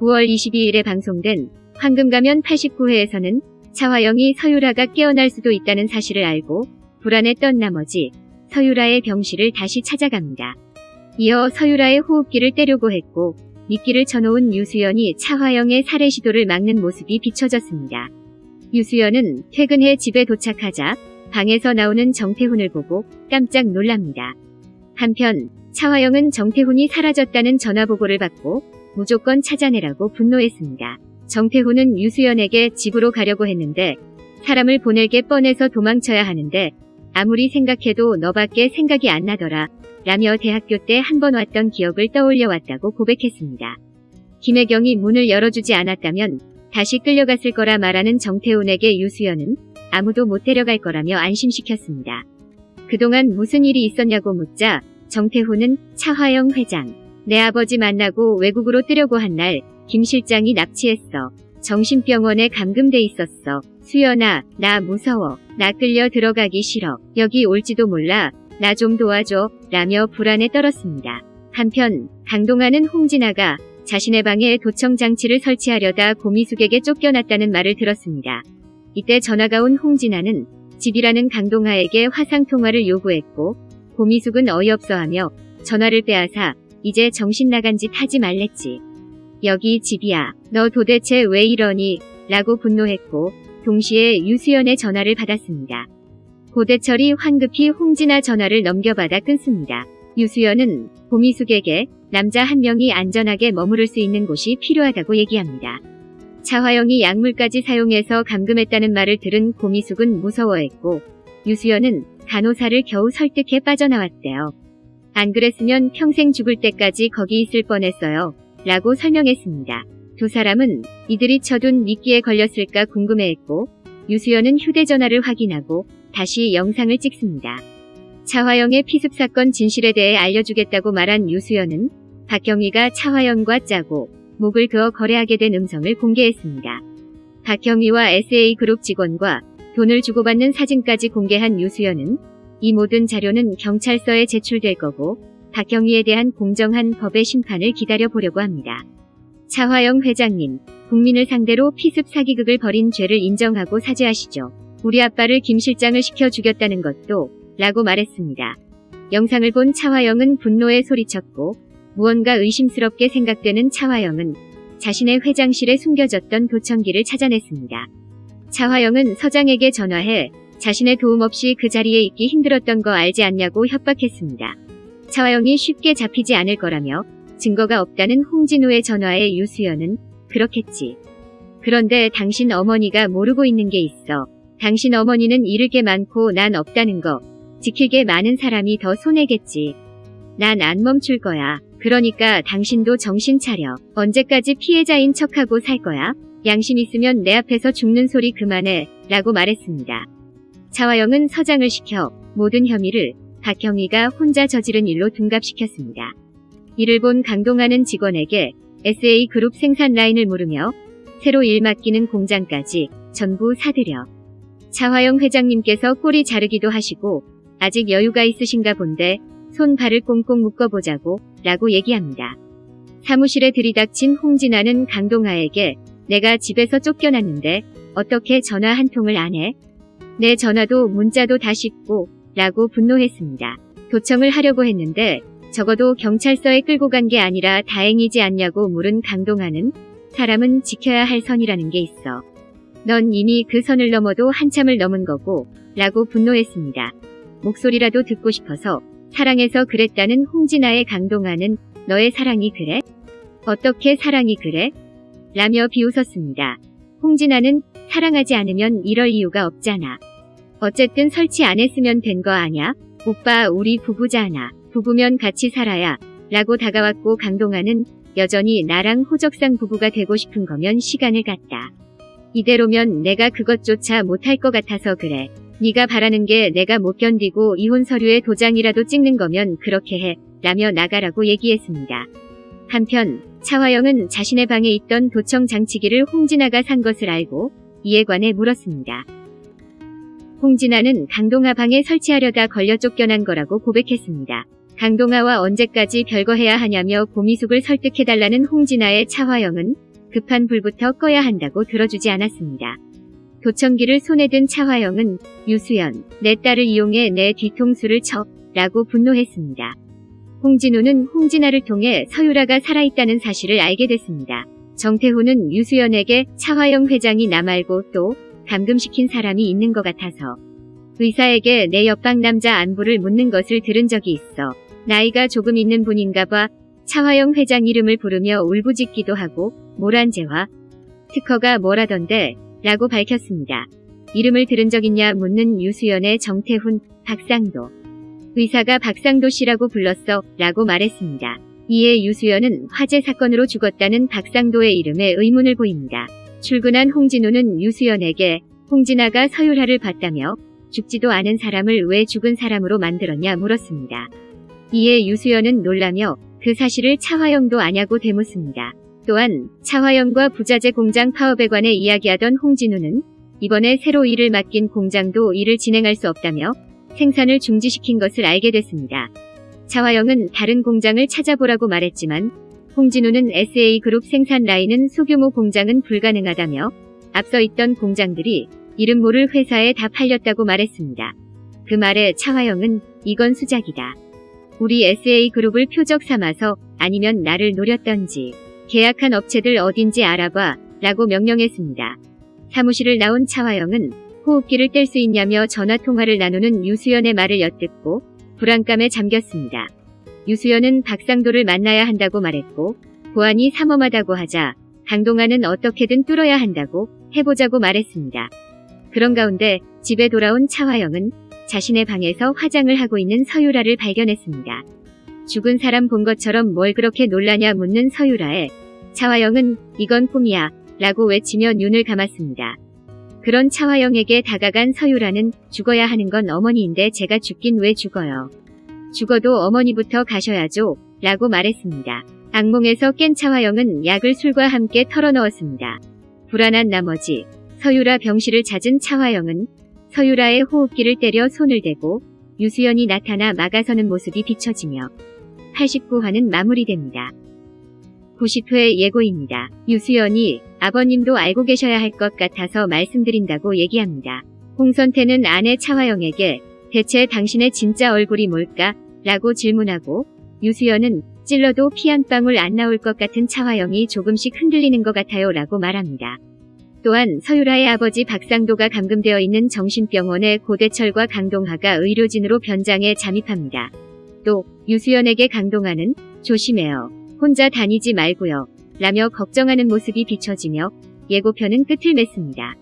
9월 22일에 방송된 황금가면 89회에서는 차화영이 서유라가 깨어날 수도 있다는 사실을 알고 불안했던 나머지 서유라의 병실을 다시 찾아갑니다. 이어 서유라의 호흡기를 떼려고 했고 미끼를 쳐놓은 유수연이 차화영의 살해 시도를 막는 모습이 비춰졌습니다. 유수연은 퇴근해 집에 도착하자 방에서 나오는 정태훈을 보고 깜짝 놀랍니다. 한편 차화영은 정태훈이 사라졌다는 전화보고를 받고 무조건 찾아내라고 분노했습니다. 정태훈은 유수연에게 집으로 가려고 했는데 사람을 보낼 게 뻔해서 도망쳐야 하는데 아무리 생각해도 너밖에 생각이 안 나더라 라며 대학교 때 한 번 왔던 기억을 떠올려 왔다고 고백했습니다. 김혜경이 문을 열어주지 않았다면 다시 끌려갔을 거라 말하는 정태훈에게 유수연은 아무도 못 데려갈 거라며 안심시켰습니다. 그동안 무슨 일이 있었냐고 묻자 정태훈은 차화영 회장, 내 아버지 만나고 외국으로 뜨려고 한 날 김 실장이 납치했어. 정신병원에 감금돼 있었어. 수연아, 나 무서워. 나 끌려 들어가기 싫어. 여기 올지도 몰라. 나 좀 도와줘. 라며 불안에 떨었습니다. 한편 강동아는 홍진아가 자신의 방에 도청 장치를 설치하려다 고미숙에게 쫓겨났다는 말을 들었습니다. 이때 전화가 온 홍진아는 집이라는 강동아에게 화상 통화를 요구했고 고미숙은 어이없어하며 전화를 빼앗아 이제 정신 나간 짓 하지 말랬지. 여기 집이야. 너 도대체 왜 이러니? 라고 분노했고 동시에 유수연의 전화를 받았습니다. 고대철이 황급히 홍진아 전화를 넘겨받아 끊습니다. 유수연은 고미숙에게 남자 한 명이 안전하게 머무를 수 있는 곳이 필요하다고 얘기합니다. 차화영이 약물까지 사용해서 감금했다는 말을 들은 고미숙은 무서워했고 유수연은 간호사를 겨우 설득해 빠져나왔대요. 안 그랬으면 평생 죽을 때까지 거기 있을 뻔했어요. 라고 설명했습니다. 두 사람은 이들이 쳐둔 미끼에 걸렸을까 궁금해했고 유수연은 휴대전화를 확인하고 다시 영상을 찍습니다. 차화영의 피습 사건 진실에 대해 알려주겠다고 말한 유수연은 박경희가 차화영과 짜고 목을 그어 거래하게 된 음성을 공개했습니다. 박경희와 SA그룹 직원과 돈을 주고받는 사진까지 공개한 유수연은 이 모든 자료는 경찰서에 제출될 거고 박경희에 대한 공정한 법의 심판을 기다려보려고 합니다. 차화영 회장님, 국민을 상대로 피습 사기극을 벌인 죄를 인정하고 사죄하시죠. 우리 아빠를 김 실장을 시켜 죽였다는 것도 라고 말했습니다. 영상을 본 차화영은 분노에 소리쳤고 무언가 의심스럽게 생각되는 차화영은 자신의 회장실에 숨겨졌던 도청기를 찾아냈습니다. 차화영은 서장에게 전화해 자신의 도움 없이 그 자리에 있기 힘들었던 거 알지 않냐고 협박했습니다. 차화영이 쉽게 잡히지 않을 거라며 증거가 없다는 홍진우의 전화에 유수연은 그렇겠지. 그런데 당신 어머니가 모르고 있는 게 있어. 당신 어머니는 잃을 게 많고 난 없다는 거. 지킬 게 많은 사람이 더 손해겠지. 난 안 멈출 거야. 그러니까 당신도 정신 차려. 언제까지 피해자인 척하고 살 거야? 양심 있으면 내 앞에서 죽는 소리 그만해. 라고 말했습니다. 차화영은 서장을 시켜 모든 혐의를 박형희가 혼자 저지른 일로 둔갑시켰습니다. 이를 본 강동하는 직원에게 SA그룹 생산 라인을 물으며 새로 일 맡기는 공장까지 전부 사들여 차화영 회장님께서 꼬리 자르기도 하시고 아직 여유가 있으신가 본데 손 발을 꽁꽁 묶어보자고 라고 얘기합니다. 사무실에 들이닥친 홍진아는 강동하에게 내가 집에서 쫓겨났는데 어떻게 전화 한 통을 안 해? 내 전화도 문자도 다 씹고 라고 분노했습니다. 도청을 하려고 했는데 적어도 경찰서에 끌고 간 게 아니라 다행이지 않냐고 물은 강동하는 사람은 지켜야 할 선이라는 게 있어. 넌 이미 그 선을 넘어도 한참을 넘은 거고 라고 분노했습니다. 목소리라도 듣고 싶어서 사랑해서 그랬다는 홍진아의 강동하는 너의 사랑이 그래? 어떻게 사랑이 그래? 라며 비웃었습니다. 홍진아는 사랑하지 않으면 이럴 이유가 없잖아. 어쨌든 설치 안 했으면 된 거 아냐? 오빠 우리 부부잖아. 부부면 같이 살아야. 라고 다가왔고 강동아는 여전히 나랑 호적상 부부가 되고 싶은 거면 시간을 갖다. 이대로면 내가 그것조차 못할 것 같아서 그래. 네가 바라는 게 내가 못 견디고 이혼 서류에 도장이라도 찍는 거면 그렇게 해. 라며 나가라고 얘기했습니다. 한편 차화영은 자신의 방에 있던 도청 장치기를 홍진아가 산 것을 알고 이에 관해 물었습니다. 홍진아는 강동아 방에 설치하려다 걸려 쫓겨난 거라고 고백했습니다. 강동아와 언제까지 별거해야 하냐며 고미숙을 설득해달라는 홍진아의 차화영은 급한 불부터 꺼야 한다고 들어주지 않았습니다. 도청기를 손에 든 차화영은 유수연, 내 딸을 이용해 내 뒤통수를 쳐 라고 분노했습니다. 홍진우는 홍진아를 통해 서유라가 살아있다는 사실을 알게 됐습니다. 정태호는 유수연에게 차화영 회장이 나 말고 또 감금시킨 사람이 있는 것 같아서 의사에게 내 옆방 남자 안부를 묻는 것을 들은 적이 있어 나이가 조금 있는 분인가 봐 차화영 회장 이름을 부르며 울부짖기도 하고 모란제와 특허가 뭐라던데 라고 밝혔습니다. 이름을 들은 적 있냐 묻는 유수연의 정태훈, 박상도. 의사가 박상도 씨라고 불렀어 라고 말했습니다. 이에 유수연은 화재 사건으로 죽었다는 박상도의 이름에 의문을 보입니다. 출근한 홍진우는 유수연에게 홍진아가 서율하를 봤다며 죽지도 않은 사람을 왜 죽은 사람으로 만들었냐 물었습니다. 이에 유수연은 놀라며 그 사실을 차화영도 아냐고 되묻습니다. 또한 차화영과 부자재 공장 파업에 관해 이야기하던 홍진우는 이번에 새로 일을 맡긴 공장도 일을 진행할 수 없다며 생산을 중지시킨 것을 알게 됐습니다. 차화영은 다른 공장을 찾아보라고 말했지만 홍진우는 SA그룹 생산 라인은 소규모 공장은 불가능하다며 앞서 있던 공장들이 이름 모를 회사에 다 팔렸다고 말했습니다. 그 말에 차화영은 이건 수작이다. 우리 SA그룹을 표적 삼아서 아니면 나를 노렸던지 계약한 업체들 어딘지 알아봐 라고 명령했습니다. 사무실을 나온 차화영은 호흡기를 뗄 수 있냐며 전화통화를 나누는 유수연의 말을 엿듣고 불안감에 잠겼습니다. 유수연은 박상도를 만나야 한다고 말했고 보안이 삼엄하다고 하자 강동아는 어떻게든 뚫어야 한다고 해보자고 말했습니다. 그런 가운데 집에 돌아온 차화영은 자신의 방에서 화장을 하고 있는 서유라를 발견했습니다. 죽은 사람 본 것처럼 뭘 그렇게 놀라냐 묻는 서유라에 차화영은 이건 꿈이야 라고 외치며 눈을 감았습니다. 그런 차화영에게 다가간 서유라는 죽어야 하는 건 어머니인데 제가 죽긴 왜 죽어요. 죽어도 어머니부터 가셔야죠 라고 말했습니다. 악몽에서 깬 차화영은 약을 술과 함께 털어넣었습니다. 불안한 나머지 서유라 병실을 찾은 차화영은 서유라의 호흡기를 때려 손을 대고 유수연이 나타나 막아서는 모습이 비춰지며 89화는 마무리됩니다. 90회 예고입니다. 유수연이 아버님도 알고 계셔야 할 것 같아서 말씀드린다고 얘기합니다. 홍선태는 아내 차화영에게 대체 당신의 진짜 얼굴이 뭘까? 라고 질문하고 유수연은 찔러도 피 한 방울 안 나올 것 같은 차화영이 조금씩 흔들리는 것 같아요 라고 말합니다. 또한 서유라의 아버지 박상도가 감금되어 있는 정신병원에 고대철과 강동하가 의료진으로 변장해 잠입합니다. 또 유수연에게 강동하는 조심해요. 혼자 다니지 말고요. 라며 걱정하는 모습이 비춰지며 예고편은 끝을 맺습니다.